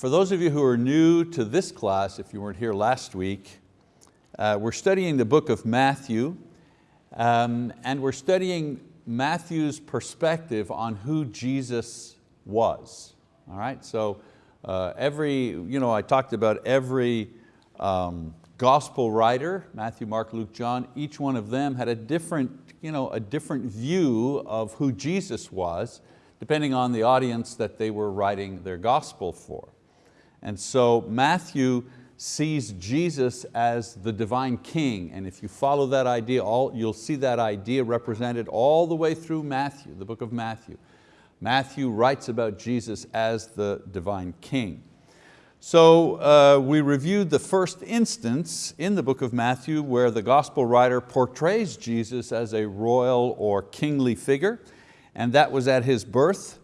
For those of you who are new to this class, if you weren't here last week, uh, we're studying the book of Matthew um, and we're studying Matthew's perspective on who Jesus was. All right, so uh, every, you know, I talked about every um, gospel writer, Matthew, Mark, Luke, John, each one of them had a different, you know, a different view of who Jesus was, depending on the audience that they were writing their gospel for. And so Matthew sees Jesus as the divine king. And if you follow that idea, all, you'll see that idea represented all the way through Matthew, the book of Matthew. Matthew writes about Jesus as the divine king. So uh, we reviewed the first instance in the book of Matthew where the gospel writer portrays Jesus as a royal or kingly figure, and that was at his birth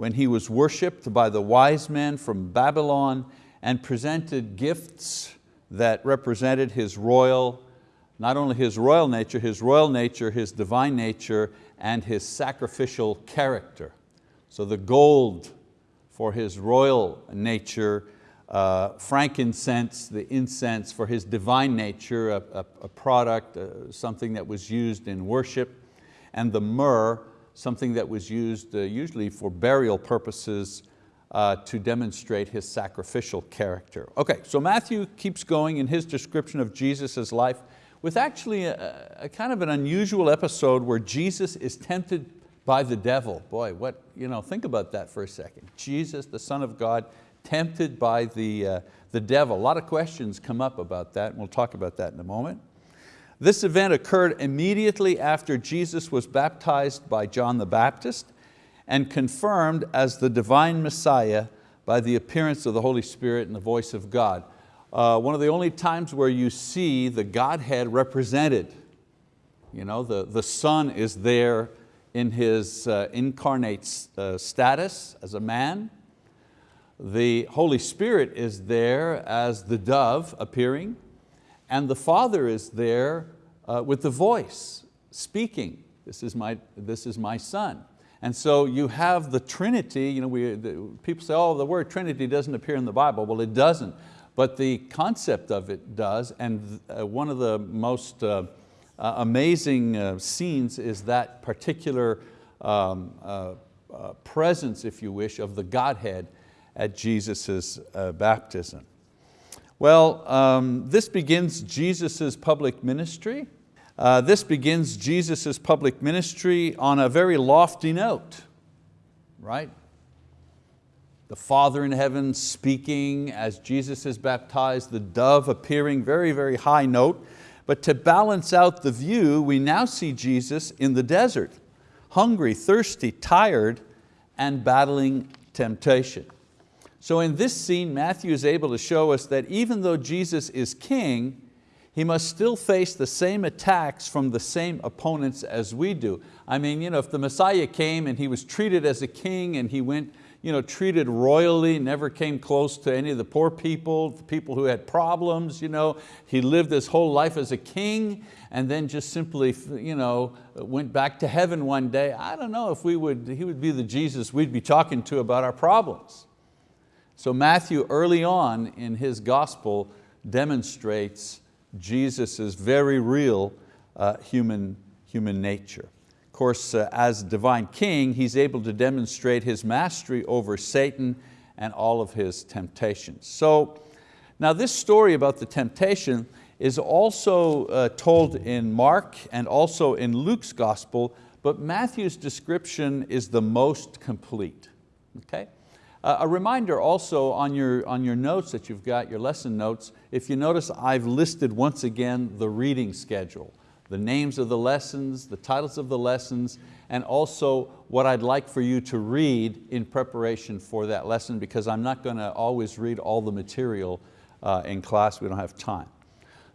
when he was worshiped by the wise men from Babylon and presented gifts that represented his royal, not only his royal nature, his royal nature, his divine nature, and his sacrificial character. So the gold for his royal nature, uh, frankincense, the incense for his divine nature, a, a, a product, uh, something that was used in worship, and the myrrh, something that was used uh, usually for burial purposes uh, to demonstrate his sacrificial character. Okay, so Matthew keeps going in his description of Jesus' life with actually a, a, kind of an unusual episode where Jesus is tempted by the devil. Boy, what, you know, think about that for a second. Jesus, the Son of God, tempted by the, uh, the devil. A lot of questions come up about that, and we'll talk about that in a moment. This event occurred immediately after Jesus was baptized by John the Baptist and confirmed as the divine Messiah by the appearance of the Holy Spirit and the voice of God. Uh, one of the only times where you see the Godhead represented. You know, the, the Son is there in His uh, incarnate uh, status as a man. The Holy Spirit is there as the dove appearing and the Father is there uh, with the voice speaking. This is, my, this is my son. And so you have the Trinity, you know, we, the, people say, oh, the word Trinity doesn't appear in the Bible. Well, it doesn't, but the concept of it does. And uh, one of the most uh, uh, amazing uh, scenes is that particular um, uh, presence, if you wish, of the Godhead at Jesus' baptism. Well, um, this begins Jesus' public ministry. Uh, this begins Jesus' public ministry on a very lofty note, right? The Father in heaven speaking as Jesus is baptized, the dove appearing, very, very high note. But to balance out the view, we now see Jesus in the desert, hungry, thirsty, tired, and battling temptation. So in this scene, Matthew is able to show us that even though Jesus is king, he must still face the same attacks from the same opponents as we do. I mean, you know, if the Messiah came and he was treated as a king and he went you know, treated royally, never came close to any of the poor people, the people who had problems. You know. He lived his whole life as a king and then just simply you know, went back to heaven one day. I don't know if we would, he would be the Jesus we'd be talking to about our problems. So Matthew early on in his gospel demonstrates Jesus' very real uh, human, human nature. Of course, uh, as divine king, he's able to demonstrate his mastery over Satan and all of his temptations. So now this story about the temptation is also uh, told in Mark and also in Luke's gospel, but Matthew's description is the most complete. Okay? Uh, a reminder also on your, on your notes that you've got, your lesson notes, if you notice I've listed once again the reading schedule, the names of the lessons, the titles of the lessons, and also what I'd like for you to read in preparation for that lesson because I'm not going to always read all the material uh, in class, we don't have time.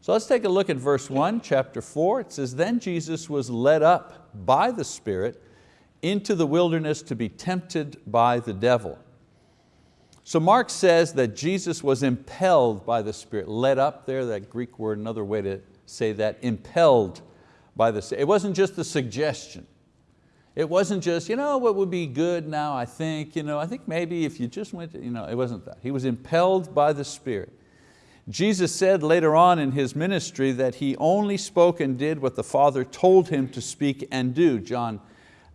So let's take a look at verse one, chapter four. It says, then Jesus was led up by the Spirit into the wilderness to be tempted by the devil. So Mark says that Jesus was impelled by the Spirit, led up there, that Greek word, another way to say that, impelled by the Spirit. It wasn't just a suggestion. It wasn't just, you know, what would be good now, I think, you know, I think maybe if you just went, to, you know, it wasn't that. He was impelled by the Spirit. Jesus said later on in His ministry that He only spoke and did what the Father told Him to speak and do, John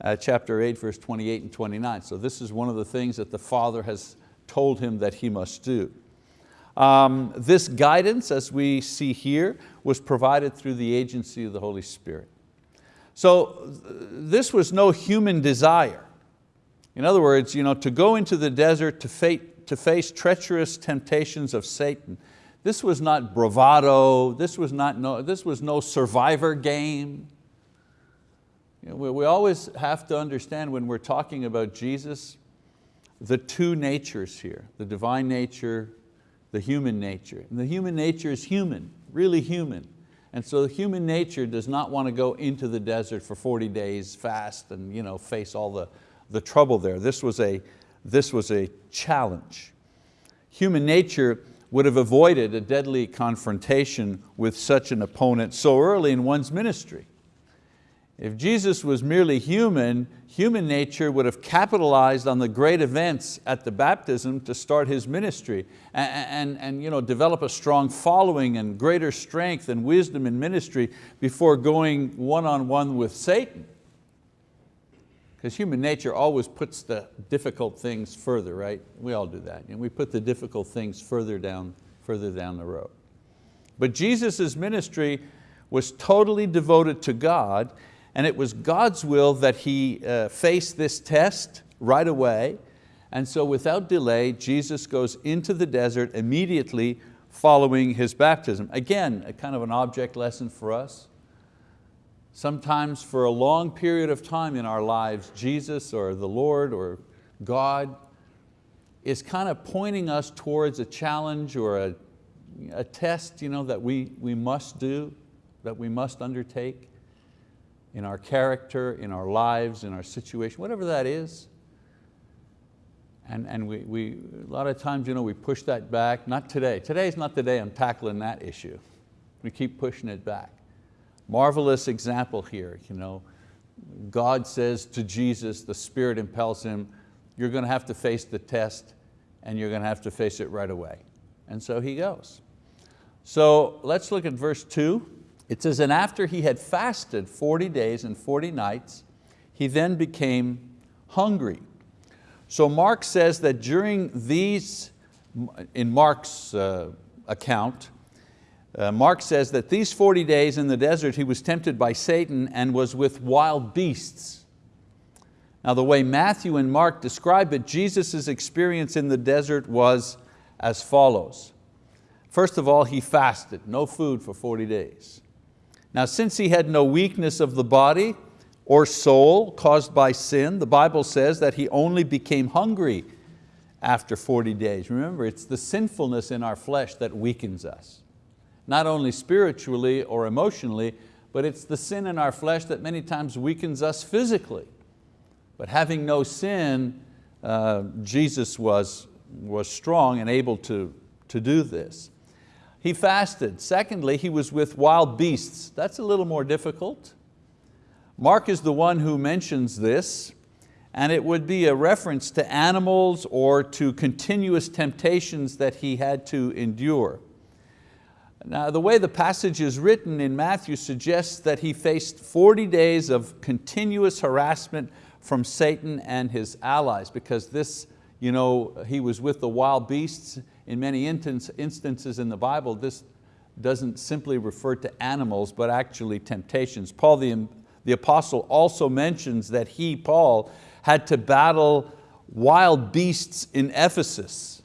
uh, chapter 8, verse 28 and 29. So this is one of the things that the Father has told Him that He must do. Um, this guidance, as we see here, was provided through the agency of the Holy Spirit. So this was no human desire. In other words, you know, to go into the desert to, fate, to face treacherous temptations of Satan, this was not bravado, this was, not no, this was no survivor game. You know, we, we always have to understand when we're talking about Jesus, the two natures here, the divine nature, the human nature. And the human nature is human, really human. And so human nature does not want to go into the desert for 40 days fast and you know, face all the, the trouble there. This was, a, this was a challenge. Human nature would have avoided a deadly confrontation with such an opponent so early in one's ministry. If Jesus was merely human, human nature would have capitalized on the great events at the baptism to start His ministry and, and, and you know, develop a strong following and greater strength and wisdom in ministry before going one-on-one -on -one with Satan. Because human nature always puts the difficult things further, right? We all do that. And we put the difficult things further down, further down the road. But Jesus' ministry was totally devoted to God and it was God's will that he uh, face this test right away. And so without delay, Jesus goes into the desert immediately following his baptism. Again, a kind of an object lesson for us. Sometimes for a long period of time in our lives, Jesus or the Lord or God is kind of pointing us towards a challenge or a, a test you know, that we, we must do, that we must undertake in our character, in our lives, in our situation, whatever that is. And, and we, we, a lot of times you know, we push that back, not today. Today's not the day I'm tackling that issue. We keep pushing it back. Marvelous example here. You know, God says to Jesus, the Spirit impels him, you're going to have to face the test and you're going to have to face it right away. And so he goes. So let's look at verse two. It says, and after he had fasted 40 days and 40 nights, he then became hungry. So Mark says that during these, in Mark's uh, account, uh, Mark says that these 40 days in the desert he was tempted by Satan and was with wild beasts. Now the way Matthew and Mark describe it, Jesus' experience in the desert was as follows. First of all, he fasted, no food for 40 days. Now since he had no weakness of the body or soul caused by sin, the Bible says that he only became hungry after 40 days. Remember, it's the sinfulness in our flesh that weakens us. Not only spiritually or emotionally, but it's the sin in our flesh that many times weakens us physically. But having no sin, uh, Jesus was, was strong and able to, to do this. He fasted. Secondly, he was with wild beasts. That's a little more difficult. Mark is the one who mentions this, and it would be a reference to animals or to continuous temptations that he had to endure. Now the way the passage is written in Matthew suggests that he faced 40 days of continuous harassment from Satan and his allies because this, you know, he was with the wild beasts in many instances in the Bible, this doesn't simply refer to animals, but actually temptations. Paul the, the apostle also mentions that he, Paul, had to battle wild beasts in Ephesus.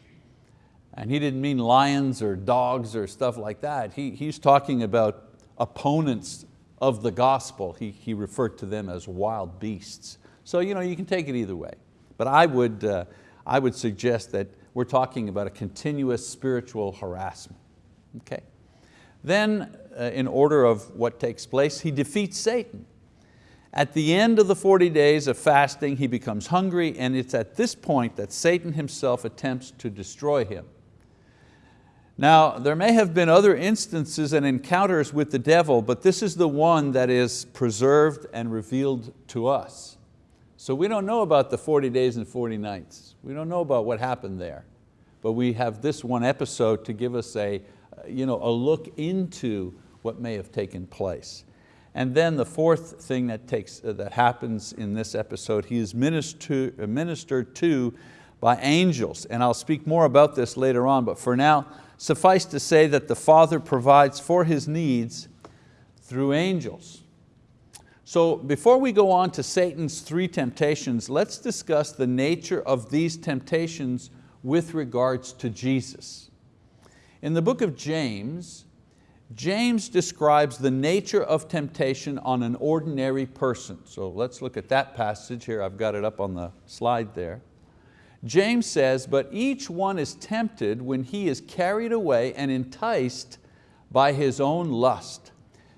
And he didn't mean lions or dogs or stuff like that. He, he's talking about opponents of the gospel. He, he referred to them as wild beasts. So you, know, you can take it either way. But I would, uh, I would suggest that we're talking about a continuous spiritual harassment. Okay. Then, uh, in order of what takes place, he defeats Satan. At the end of the 40 days of fasting, he becomes hungry, and it's at this point that Satan himself attempts to destroy him. Now, there may have been other instances and encounters with the devil, but this is the one that is preserved and revealed to us. So we don't know about the 40 days and 40 nights. We don't know about what happened there. But we have this one episode to give us a, you know, a look into what may have taken place. And then the fourth thing that, takes, uh, that happens in this episode, he is ministered, uh, ministered to by angels. And I'll speak more about this later on, but for now, suffice to say that the Father provides for His needs through angels. So before we go on to Satan's three temptations, let's discuss the nature of these temptations with regards to Jesus. In the book of James, James describes the nature of temptation on an ordinary person. So let's look at that passage here. I've got it up on the slide there. James says, but each one is tempted when he is carried away and enticed by his own lust.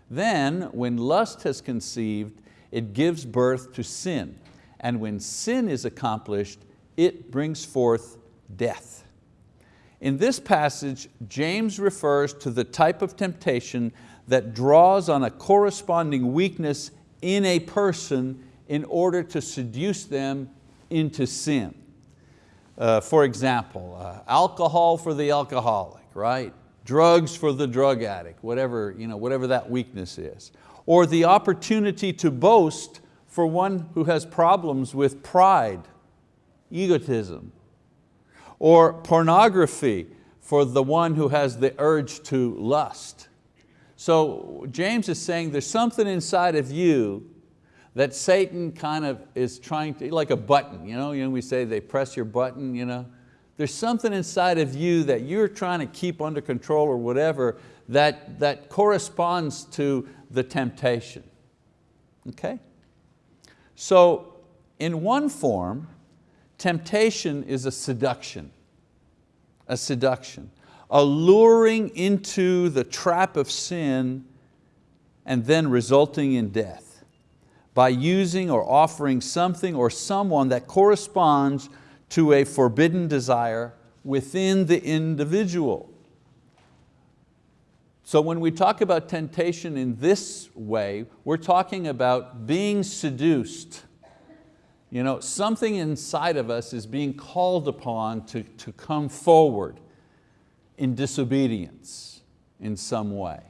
Then, when lust has conceived, it gives birth to sin. And when sin is accomplished, it brings forth death. In this passage, James refers to the type of temptation that draws on a corresponding weakness in a person in order to seduce them into sin. Uh, for example, uh, alcohol for the alcoholic, right? Drugs for the drug addict, whatever, you know, whatever that weakness is. Or the opportunity to boast for one who has problems with pride, egotism. Or pornography for the one who has the urge to lust. So James is saying there's something inside of you that Satan kind of is trying to, like a button, you know, you know we say they press your button, you know, there's something inside of you that you're trying to keep under control or whatever that, that corresponds to the temptation. Okay? So in one form, temptation is a seduction, a seduction, a luring into the trap of sin and then resulting in death by using or offering something or someone that corresponds to a forbidden desire within the individual. So when we talk about temptation in this way, we're talking about being seduced. You know, something inside of us is being called upon to, to come forward in disobedience in some way.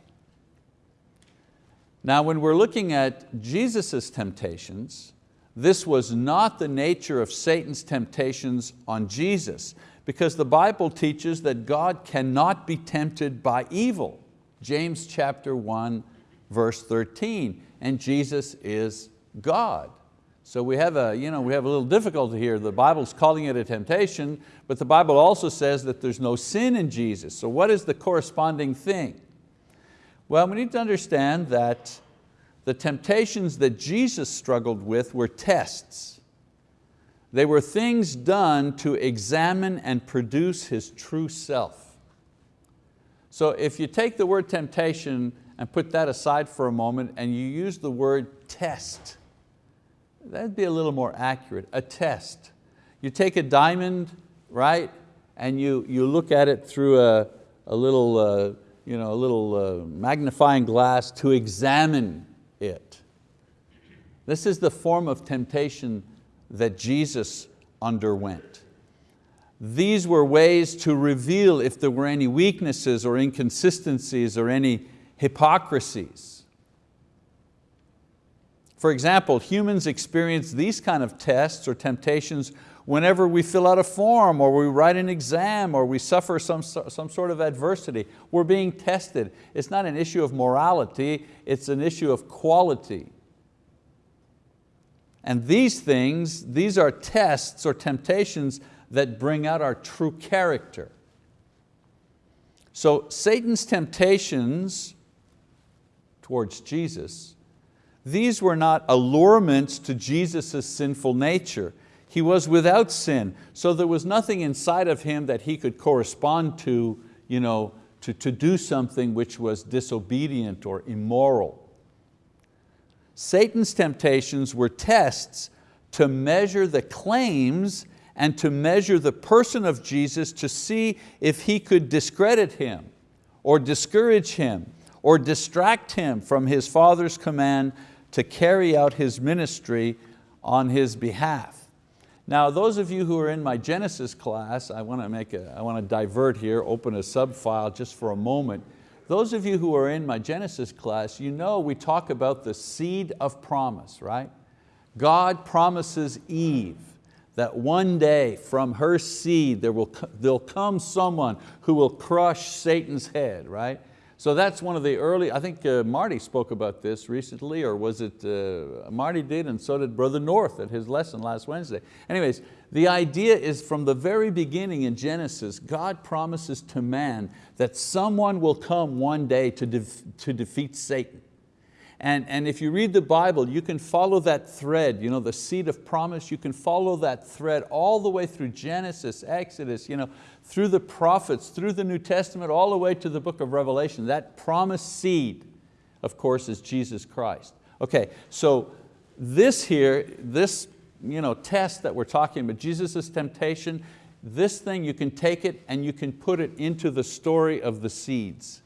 Now when we're looking at Jesus' temptations, this was not the nature of Satan's temptations on Jesus because the Bible teaches that God cannot be tempted by evil. James chapter 1, verse 13, and Jesus is God. So we have, a, you know, we have a little difficulty here. The Bible's calling it a temptation, but the Bible also says that there's no sin in Jesus. So what is the corresponding thing? Well, we need to understand that the temptations that Jesus struggled with were tests. They were things done to examine and produce His true self. So if you take the word temptation and put that aside for a moment and you use the word test, that'd be a little more accurate, a test. You take a diamond, right, and you, you look at it through a, a little, uh, you know, a little uh, magnifying glass to examine it. This is the form of temptation that Jesus underwent. These were ways to reveal if there were any weaknesses or inconsistencies or any hypocrisies. For example, humans experience these kind of tests or temptations whenever we fill out a form or we write an exam or we suffer some, some sort of adversity. We're being tested. It's not an issue of morality, it's an issue of quality. And these things, these are tests or temptations that bring out our true character. So Satan's temptations towards Jesus, these were not allurements to Jesus' sinful nature. He was without sin, so there was nothing inside of him that he could correspond to, you know, to, to do something which was disobedient or immoral. Satan's temptations were tests to measure the claims and to measure the person of Jesus to see if he could discredit him or discourage him or distract him from his Father's command to carry out his ministry on his behalf. Now, those of you who are in my Genesis class, I want to make a, I want to divert here, open a subfile just for a moment. Those of you who are in my Genesis class, you know we talk about the seed of promise, right? God promises Eve that one day from her seed there will there'll come someone who will crush Satan's head, right? So that's one of the early, I think uh, Marty spoke about this recently, or was it, uh, Marty did and so did Brother North at his lesson last Wednesday. Anyways, the idea is from the very beginning in Genesis, God promises to man that someone will come one day to, to defeat Satan. And, and if you read the Bible, you can follow that thread, you know, the seed of promise, you can follow that thread all the way through Genesis, Exodus, you know, through the prophets, through the New Testament, all the way to the book of Revelation. That promised seed, of course, is Jesus Christ. Okay, so this here, this you know, test that we're talking about, Jesus' temptation, this thing, you can take it and you can put it into the story of the seeds.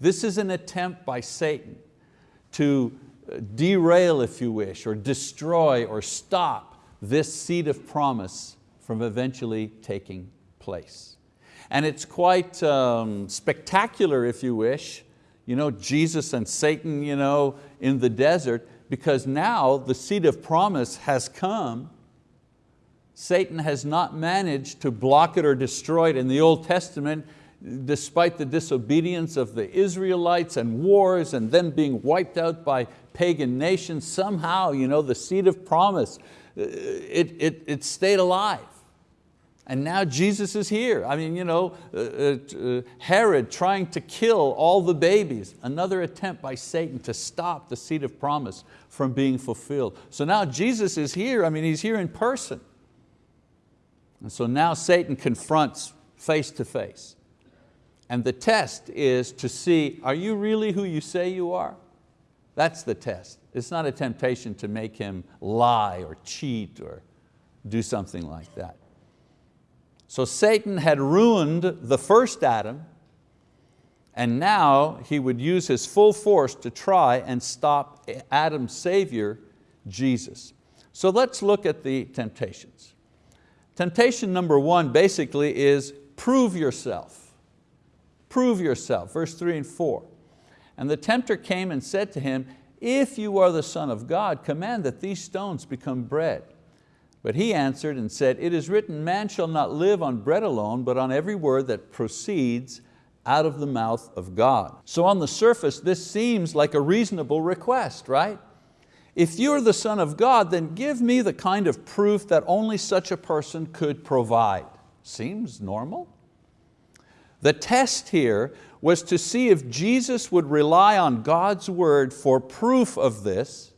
This is an attempt by Satan to uh, derail, if you wish, or destroy or stop this seed of promise from eventually taking place. And it's quite um, spectacular, if you wish, you know, Jesus and Satan you know, in the desert, because now the seed of promise has come. Satan has not managed to block it or destroy it. In the Old Testament, despite the disobedience of the Israelites and wars and them being wiped out by pagan nations, somehow you know, the seed of promise, uh, it, it, it stayed alive. And now Jesus is here. I mean, you know, uh, uh, Herod trying to kill all the babies, another attempt by Satan to stop the seed of promise from being fulfilled. So now Jesus is here, I mean, He's here in person. And so now Satan confronts face to face. And the test is to see, are you really who you say you are? That's the test. It's not a temptation to make him lie or cheat or do something like that. So Satan had ruined the first Adam and now he would use his full force to try and stop Adam's savior, Jesus. So let's look at the temptations. Temptation number one basically is prove yourself. Prove yourself, verse three and four. And the tempter came and said to him, if you are the son of God, command that these stones become bread. But he answered and said, it is written, man shall not live on bread alone, but on every word that proceeds out of the mouth of God. So on the surface, this seems like a reasonable request, right? If you're the son of God, then give me the kind of proof that only such a person could provide. Seems normal. The test here was to see if Jesus would rely on God's word for proof of this,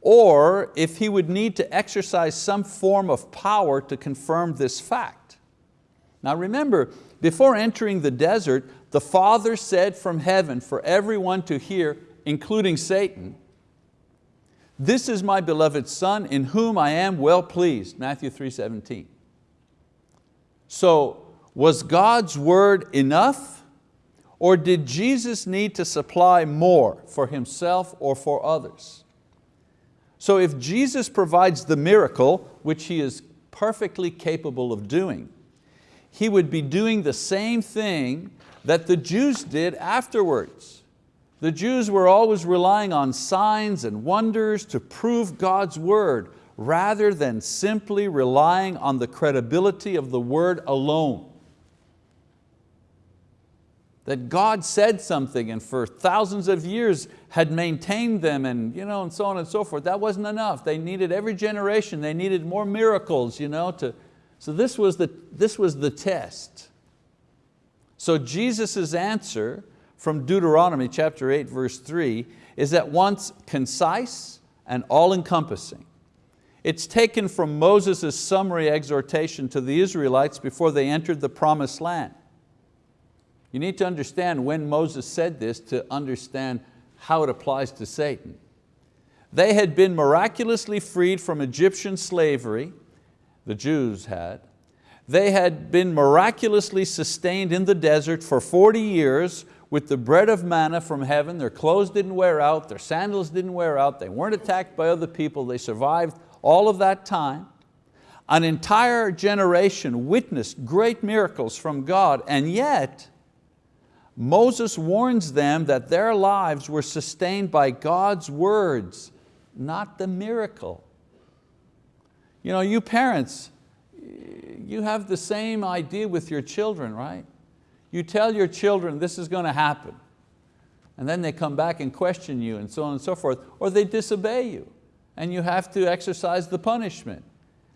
or if he would need to exercise some form of power to confirm this fact. Now remember, before entering the desert, the Father said from heaven for everyone to hear, including Satan, this is my beloved Son in whom I am well pleased, Matthew 3.17. So was God's word enough or did Jesus need to supply more for Himself or for others? So if Jesus provides the miracle, which He is perfectly capable of doing, He would be doing the same thing that the Jews did afterwards. The Jews were always relying on signs and wonders to prove God's word rather than simply relying on the credibility of the word alone that God said something and for thousands of years had maintained them and, you know, and so on and so forth. That wasn't enough. They needed every generation, they needed more miracles. You know, to, so this was, the, this was the test. So Jesus' answer from Deuteronomy chapter 8 verse 3 is at once concise and all-encompassing. It's taken from Moses' summary exhortation to the Israelites before they entered the promised land. You need to understand when Moses said this to understand how it applies to Satan. They had been miraculously freed from Egyptian slavery, the Jews had. They had been miraculously sustained in the desert for 40 years with the bread of manna from heaven. Their clothes didn't wear out, their sandals didn't wear out, they weren't attacked by other people, they survived all of that time. An entire generation witnessed great miracles from God and yet Moses warns them that their lives were sustained by God's words, not the miracle. You know, you parents, you have the same idea with your children, right? You tell your children this is going to happen, and then they come back and question you and so on and so forth, or they disobey you, and you have to exercise the punishment.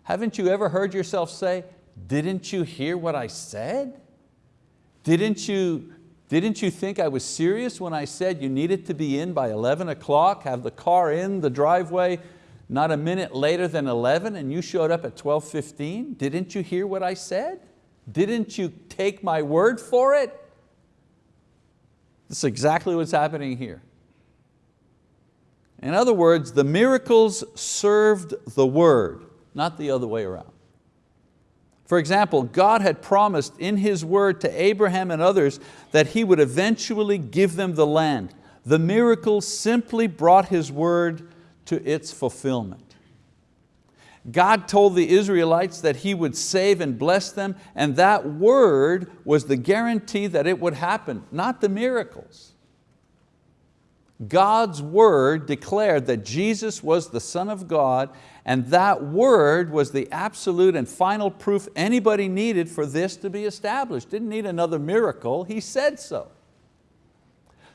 Haven't you ever heard yourself say, didn't you hear what I said? Didn't you didn't you think I was serious when I said you needed to be in by 11 o'clock, have the car in the driveway not a minute later than 11 and you showed up at 12.15? Didn't you hear what I said? Didn't you take my word for it? This is exactly what's happening here. In other words, the miracles served the word, not the other way around. For example, God had promised in His word to Abraham and others that He would eventually give them the land. The miracle simply brought His word to its fulfillment. God told the Israelites that He would save and bless them and that word was the guarantee that it would happen, not the miracles. God's word declared that Jesus was the Son of God and that word was the absolute and final proof anybody needed for this to be established. Didn't need another miracle, He said so.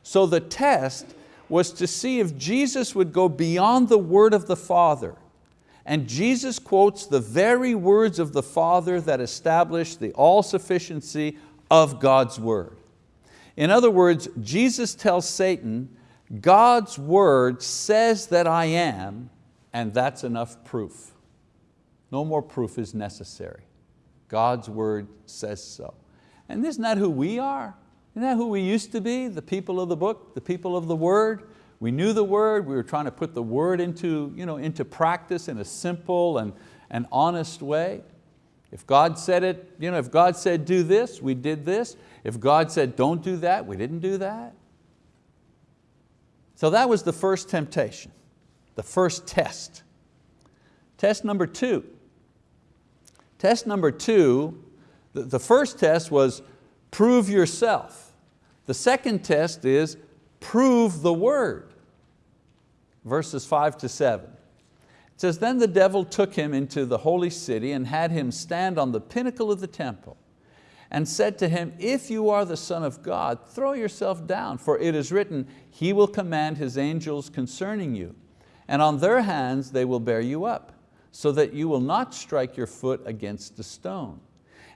So the test was to see if Jesus would go beyond the word of the Father. And Jesus quotes the very words of the Father that establish the all-sufficiency of God's word. In other words, Jesus tells Satan, God's word says that I am, and that's enough proof. No more proof is necessary. God's word says so. And isn't that who we are? Isn't that who we used to be? The people of the book, the people of the word. We knew the word, we were trying to put the word into, you know, into practice in a simple and, and honest way. If God said it, you know, if God said do this, we did this. If God said don't do that, we didn't do that. So that was the first temptation, the first test. Test number two. Test number two, the, the first test was prove yourself. The second test is prove the word. Verses five to seven. It says, then the devil took him into the holy city and had him stand on the pinnacle of the temple and said to him, if you are the son of God, throw yourself down, for it is written, he will command his angels concerning you, and on their hands they will bear you up, so that you will not strike your foot against a stone.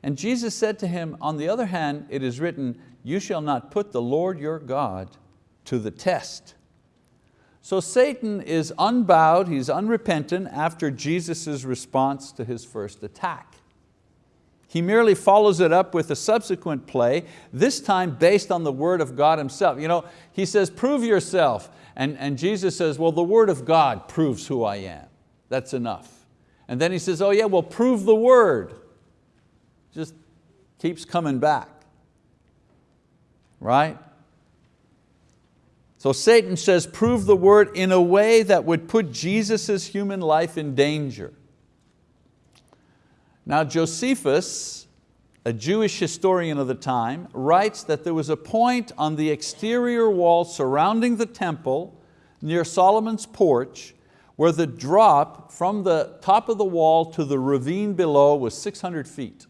And Jesus said to him, on the other hand, it is written, you shall not put the Lord your God to the test. So Satan is unbowed, he's unrepentant after Jesus' response to his first attack. He merely follows it up with a subsequent play, this time based on the word of God himself. You know, he says, prove yourself. And, and Jesus says, well, the word of God proves who I am. That's enough. And then he says, oh yeah, well, prove the word. Just keeps coming back, right? So Satan says, prove the word in a way that would put Jesus' human life in danger. Now Josephus, a Jewish historian of the time, writes that there was a point on the exterior wall surrounding the temple near Solomon's porch where the drop from the top of the wall to the ravine below was 600 feet.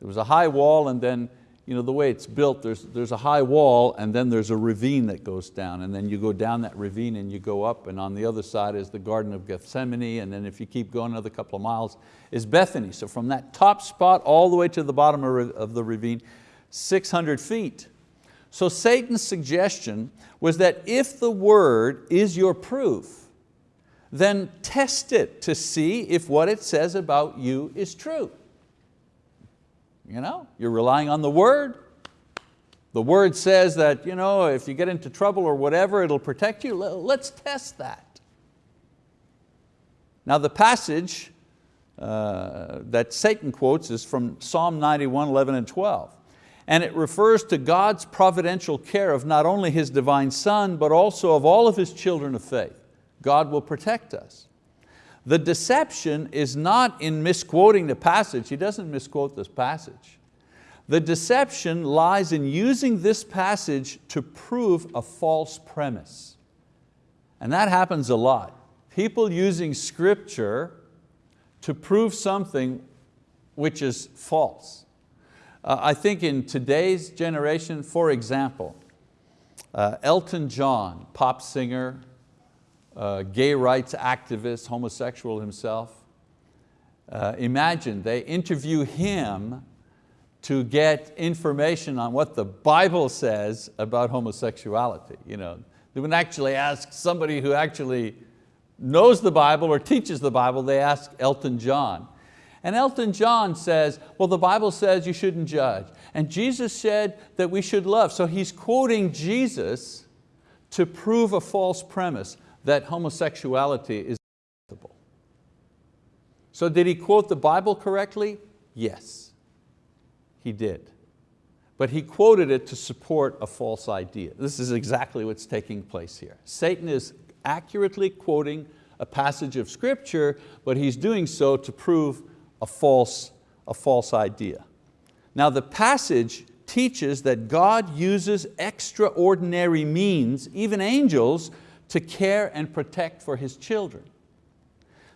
There was a high wall and then you know, the way it's built, there's, there's a high wall and then there's a ravine that goes down and then you go down that ravine and you go up and on the other side is the Garden of Gethsemane and then if you keep going another couple of miles is Bethany. So from that top spot all the way to the bottom of the ravine, 600 feet. So Satan's suggestion was that if the word is your proof, then test it to see if what it says about you is true. You know, you're relying on the word. The word says that you know, if you get into trouble or whatever, it'll protect you. Let's test that. Now the passage uh, that Satan quotes is from Psalm 91, 11 and 12. And it refers to God's providential care of not only His divine Son, but also of all of His children of faith. God will protect us. The deception is not in misquoting the passage. He doesn't misquote this passage. The deception lies in using this passage to prove a false premise. And that happens a lot. People using scripture to prove something which is false. Uh, I think in today's generation, for example, uh, Elton John, pop singer, uh, gay rights activist, homosexual himself. Uh, imagine they interview him to get information on what the Bible says about homosexuality. You know, they wouldn't actually ask somebody who actually knows the Bible or teaches the Bible, they ask Elton John. And Elton John says, well the Bible says you shouldn't judge. And Jesus said that we should love. So he's quoting Jesus to prove a false premise that homosexuality is acceptable. So did he quote the Bible correctly? Yes, he did. But he quoted it to support a false idea. This is exactly what's taking place here. Satan is accurately quoting a passage of scripture, but he's doing so to prove a false, a false idea. Now the passage teaches that God uses extraordinary means, even angels, to care and protect for His children.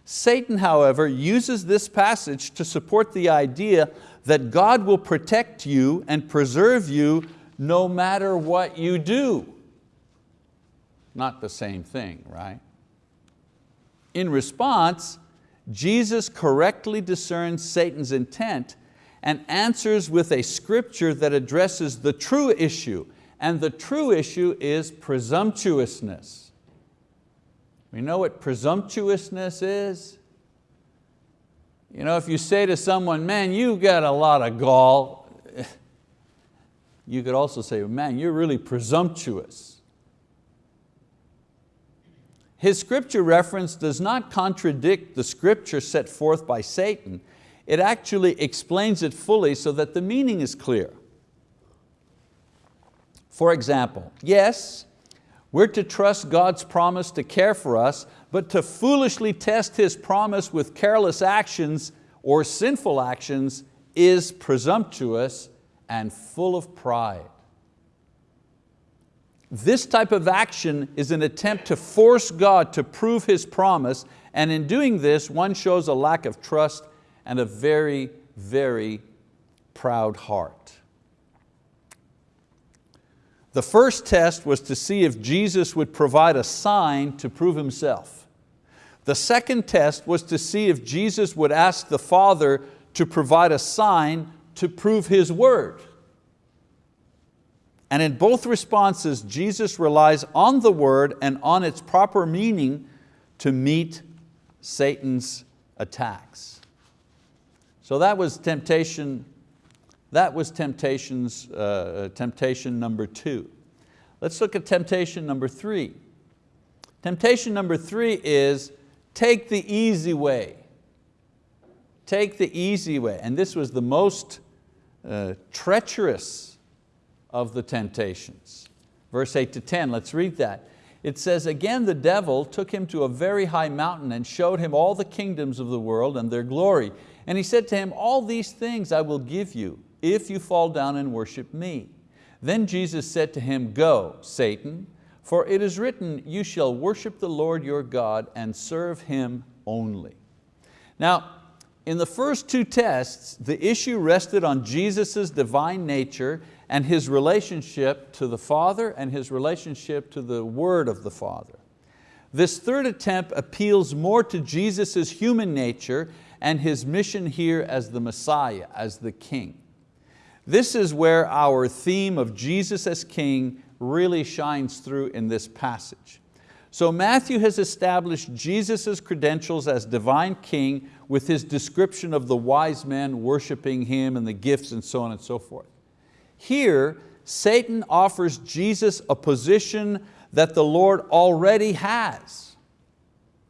Satan, however, uses this passage to support the idea that God will protect you and preserve you no matter what you do. Not the same thing, right? In response, Jesus correctly discerns Satan's intent and answers with a scripture that addresses the true issue, and the true issue is presumptuousness. We know what presumptuousness is? You know, if you say to someone, man, you've got a lot of gall, you could also say, man, you're really presumptuous. His scripture reference does not contradict the scripture set forth by Satan. It actually explains it fully so that the meaning is clear. For example, yes, we're to trust God's promise to care for us, but to foolishly test His promise with careless actions or sinful actions is presumptuous and full of pride. This type of action is an attempt to force God to prove His promise, and in doing this, one shows a lack of trust and a very, very proud heart. The first test was to see if Jesus would provide a sign to prove Himself. The second test was to see if Jesus would ask the Father to provide a sign to prove His word. And in both responses, Jesus relies on the word and on its proper meaning to meet Satan's attacks. So that was temptation that was temptation's, uh, temptation number two. Let's look at temptation number three. Temptation number three is take the easy way. Take the easy way. And this was the most uh, treacherous of the temptations. Verse eight to 10, let's read that. It says, again the devil took him to a very high mountain and showed him all the kingdoms of the world and their glory. And he said to him, all these things I will give you if you fall down and worship me. Then Jesus said to him, go, Satan, for it is written, you shall worship the Lord your God and serve Him only. Now, in the first two tests, the issue rested on Jesus' divine nature and His relationship to the Father and His relationship to the Word of the Father. This third attempt appeals more to Jesus' human nature and His mission here as the Messiah, as the King. This is where our theme of Jesus as King really shines through in this passage. So Matthew has established Jesus' credentials as divine king with his description of the wise men worshiping him and the gifts and so on and so forth. Here, Satan offers Jesus a position that the Lord already has.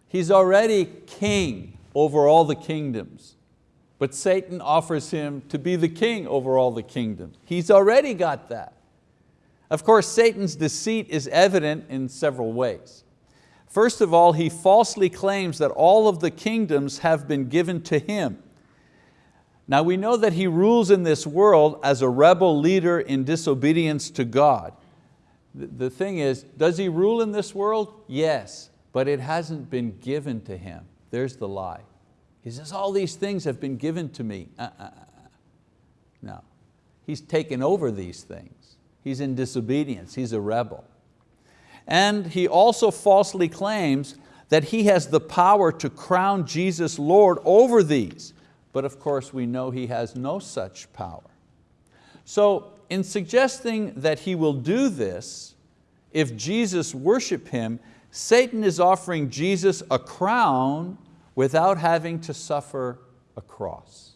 He's already king over all the kingdoms. But Satan offers him to be the king over all the kingdoms. He's already got that. Of course, Satan's deceit is evident in several ways. First of all, he falsely claims that all of the kingdoms have been given to him. Now we know that he rules in this world as a rebel leader in disobedience to God. The thing is, does he rule in this world? Yes, but it hasn't been given to him. There's the lie. He says, all these things have been given to me. Uh, uh, uh. No, he's taken over these things. He's in disobedience, he's a rebel. And he also falsely claims that he has the power to crown Jesus Lord over these. But of course we know he has no such power. So in suggesting that he will do this, if Jesus worship him, Satan is offering Jesus a crown without having to suffer a cross.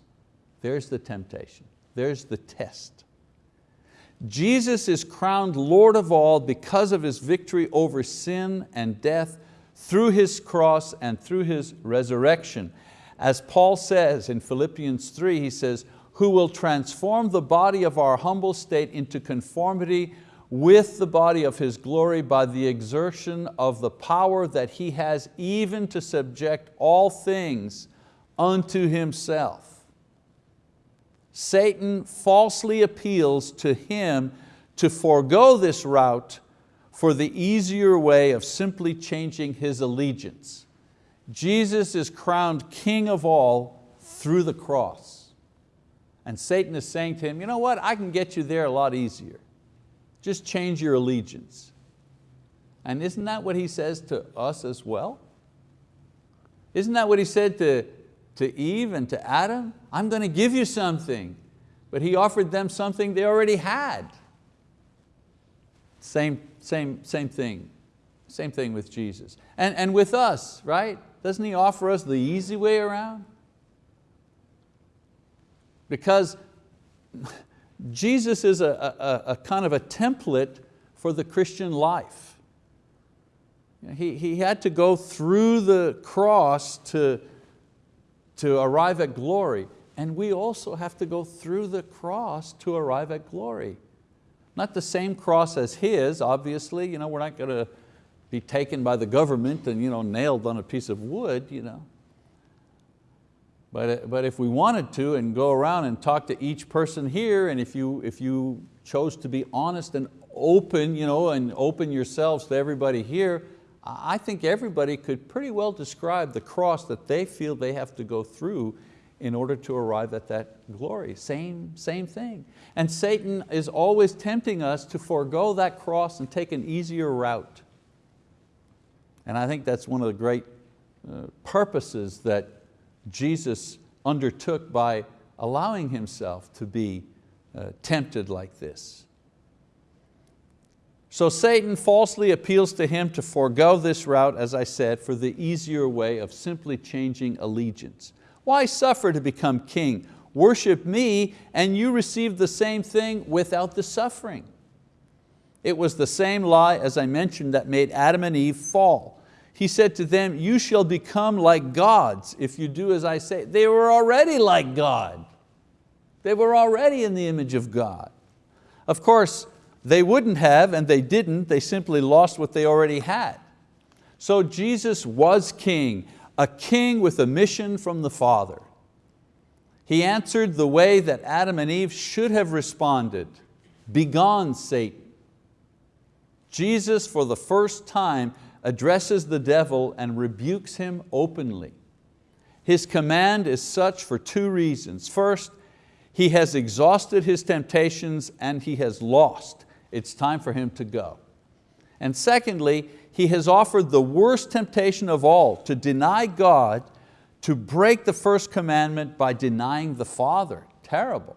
There's the temptation, there's the test. Jesus is crowned Lord of all because of His victory over sin and death through His cross and through His resurrection. As Paul says in Philippians 3, he says, who will transform the body of our humble state into conformity with the body of His glory by the exertion of the power that He has even to subject all things unto Himself. Satan falsely appeals to Him to forego this route for the easier way of simply changing His allegiance. Jesus is crowned King of all through the cross. And Satan is saying to him, you know what, I can get you there a lot easier. Just change your allegiance. And isn't that what he says to us as well? Isn't that what he said to, to Eve and to Adam? I'm going to give you something. But he offered them something they already had. Same, same, same thing. Same thing with Jesus. And, and with us, right? Doesn't He offer us the easy way around? Because Jesus is a, a, a kind of a template for the Christian life. He, he had to go through the cross to, to arrive at glory. And we also have to go through the cross to arrive at glory. Not the same cross as His, obviously. You know, we're not going to be taken by the government and you know, nailed on a piece of wood. You know. But, but if we wanted to and go around and talk to each person here and if you, if you chose to be honest and open you know, and open yourselves to everybody here, I think everybody could pretty well describe the cross that they feel they have to go through in order to arrive at that glory. Same, same thing. And Satan is always tempting us to forego that cross and take an easier route. And I think that's one of the great uh, purposes that Jesus undertook by allowing Himself to be uh, tempted like this. So Satan falsely appeals to him to forego this route, as I said, for the easier way of simply changing allegiance. Why suffer to become king? Worship me and you receive the same thing without the suffering. It was the same lie, as I mentioned, that made Adam and Eve fall he said to them, you shall become like gods if you do as I say. They were already like God. They were already in the image of God. Of course, they wouldn't have and they didn't, they simply lost what they already had. So Jesus was king, a king with a mission from the Father. He answered the way that Adam and Eve should have responded, begone Satan. Jesus for the first time addresses the devil and rebukes him openly. His command is such for two reasons. First, he has exhausted his temptations and he has lost. It's time for him to go. And secondly, he has offered the worst temptation of all, to deny God, to break the first commandment by denying the Father. Terrible.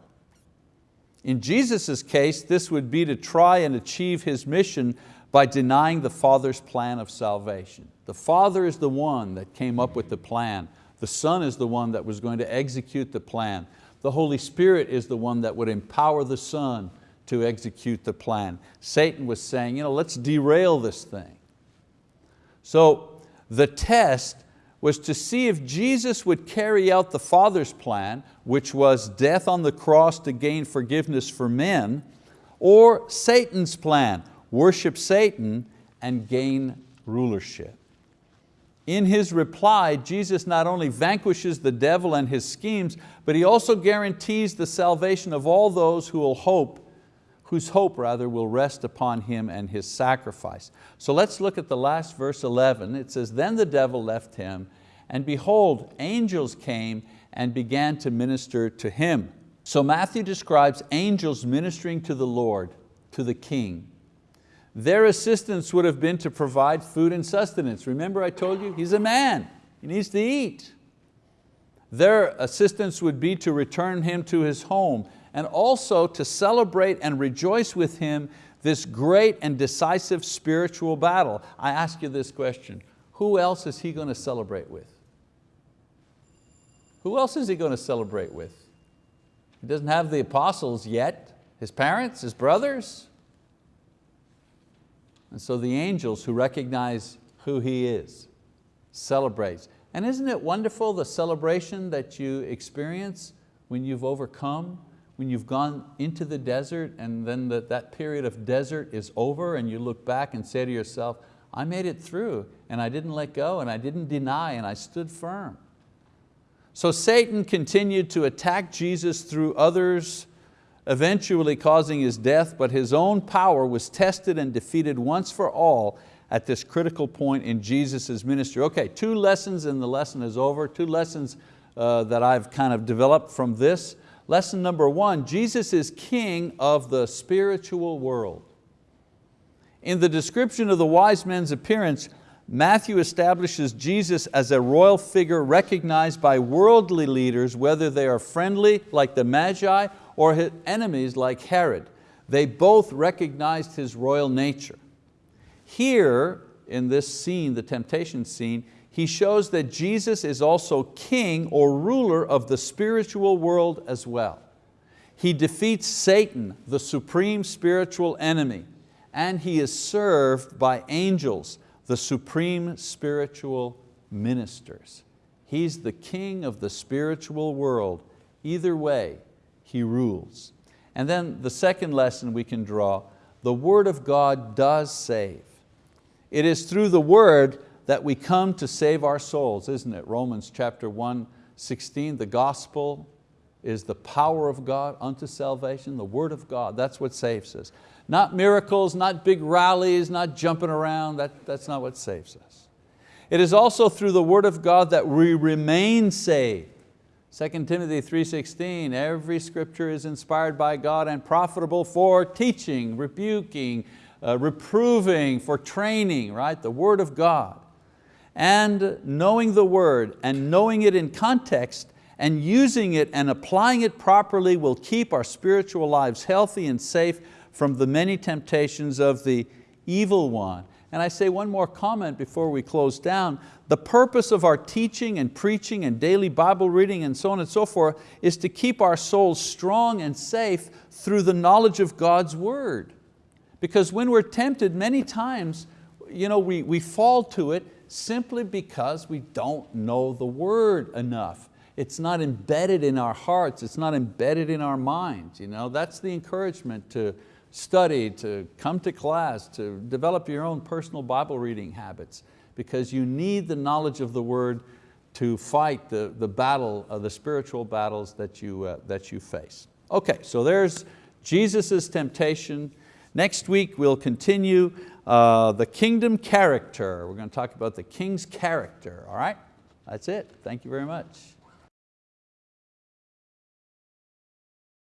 In Jesus' case, this would be to try and achieve His mission by denying the Father's plan of salvation. The Father is the one that came up with the plan. The Son is the one that was going to execute the plan. The Holy Spirit is the one that would empower the Son to execute the plan. Satan was saying, you know, let's derail this thing. So the test was to see if Jesus would carry out the Father's plan, which was death on the cross to gain forgiveness for men, or Satan's plan, worship Satan and gain rulership. in his reply, Jesus not only vanquishes the devil and his schemes, but he also guarantees the salvation of all those who will hope, whose hope rather will rest upon Him and His sacrifice. So let's look at the last verse 11. It says, then the devil left him, and behold, angels came and began to minister to him. So Matthew describes angels ministering to the Lord, to the King. Their assistance would have been to provide food and sustenance. Remember I told you, he's a man, he needs to eat. Their assistance would be to return him to his home and also to celebrate and rejoice with him this great and decisive spiritual battle. I ask you this question, who else is he going to celebrate with? Who else is he going to celebrate with? He doesn't have the apostles yet, his parents, his brothers. And so the angels who recognize who He is celebrates. And isn't it wonderful the celebration that you experience when you've overcome, when you've gone into the desert and then the, that period of desert is over and you look back and say to yourself, I made it through and I didn't let go and I didn't deny and I stood firm. So Satan continued to attack Jesus through others eventually causing his death, but his own power was tested and defeated once for all at this critical point in Jesus' ministry. Okay, two lessons and the lesson is over, two lessons uh, that I've kind of developed from this. Lesson number one, Jesus is king of the spiritual world. In the description of the wise men's appearance, Matthew establishes Jesus as a royal figure recognized by worldly leaders, whether they are friendly like the Magi or his enemies like Herod. They both recognized his royal nature. Here, in this scene, the temptation scene, he shows that Jesus is also king or ruler of the spiritual world as well. He defeats Satan, the supreme spiritual enemy, and he is served by angels, the supreme spiritual ministers. He's the king of the spiritual world. Either way, he rules. And then the second lesson we can draw, the word of God does save. It is through the word that we come to save our souls, isn't it? Romans chapter 1, 16, the gospel is the power of God unto salvation, the word of God, that's what saves us. Not miracles, not big rallies, not jumping around, that, that's not what saves us. It is also through the word of God that we remain saved. 2 Timothy 3.16, every scripture is inspired by God and profitable for teaching, rebuking, uh, reproving, for training, right? The word of God. And knowing the word and knowing it in context and using it and applying it properly will keep our spiritual lives healthy and safe from the many temptations of the evil one. And I say one more comment before we close down. The purpose of our teaching and preaching and daily Bible reading and so on and so forth is to keep our souls strong and safe through the knowledge of God's word. Because when we're tempted many times, you know, we, we fall to it simply because we don't know the word enough. It's not embedded in our hearts, it's not embedded in our minds. You know? That's the encouragement to, study, to come to class, to develop your own personal Bible reading habits because you need the knowledge of the word to fight the, the battle, uh, the spiritual battles that you, uh, that you face. Okay, so there's Jesus' temptation. Next week we'll continue uh, the kingdom character. We're going to talk about the king's character, all right? That's it, thank you very much.